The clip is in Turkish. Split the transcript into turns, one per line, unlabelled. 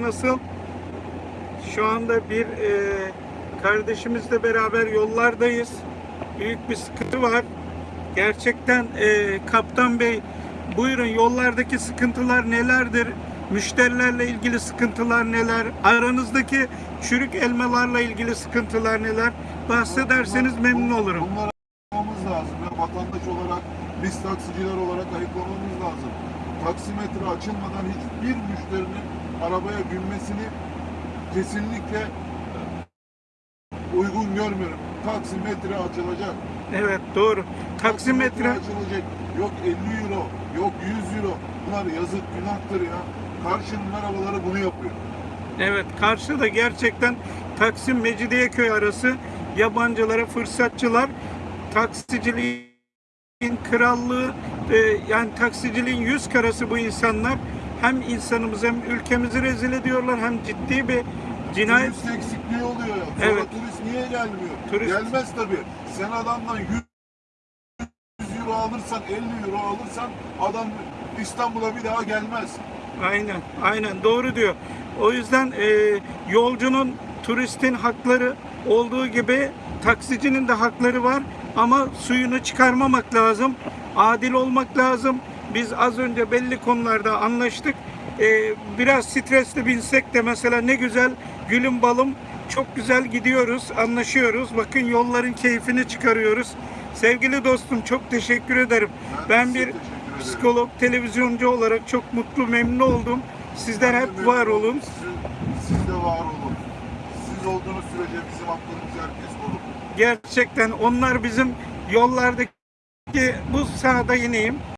nasıl? Şu anda bir e, kardeşimizle beraber yollardayız. Büyük bir sıkıntı var. Gerçekten e, Kaptan Bey buyurun yollardaki sıkıntılar nelerdir? Müşterilerle ilgili sıkıntılar neler? Aranızdaki çürük elmalarla ilgili sıkıntılar neler? Bahsederseniz memnun olurum.
Bunları ayıklamamız lazım. Ya vatandaş olarak, biz taksiciler olarak ayıklamamız lazım. Taksimetre açılmadan hiçbir müşterinin arabaya binmesini kesinlikle uygun görmüyorum. Taksimetre açılacak.
Evet doğru. Taksimetre
açılacak. Yok 50 euro, yok 100 euro. Bunlar yazık, günahtır ya. Karşının arabaları bunu yapıyor.
Evet, karşıda gerçekten Taksim Mecidiyeköy arası yabancılara fırsatçılar taksiciliğin krallığı yani taksiciliğin yüz karası bu insanlar hem insanımızı hem ülkemizi rezil ediyorlar hem ciddi bir cinayet
Turist eksikliği oluyor. Sonra
Evet.
turist niye gelmiyor?
Turist-
Gelmez tabii. Sen adamdan 100 euro alırsan, 50 euro alırsan adam İstanbul'a bir daha gelmez.
Aynen, aynen doğru diyor. O yüzden e, yolcunun, turistin hakları olduğu gibi taksicinin de hakları var ama suyunu çıkarmamak lazım. Adil olmak lazım. Biz az önce belli konularda anlaştık. E, biraz stresli binsek de mesela ne güzel gülüm balım çok güzel gidiyoruz, anlaşıyoruz. Bakın yolların keyfini çıkarıyoruz. Sevgili dostum çok teşekkür ederim. Ben bir psikolog, televizyoncu olarak çok mutlu, memnun oldum. Sizler hep var olun.
Siz, de var olun. Siz olduğunuz sürece bizim haklarımız herkes korur.
Gerçekten onlar bizim yollardaki bu sahada ineyim.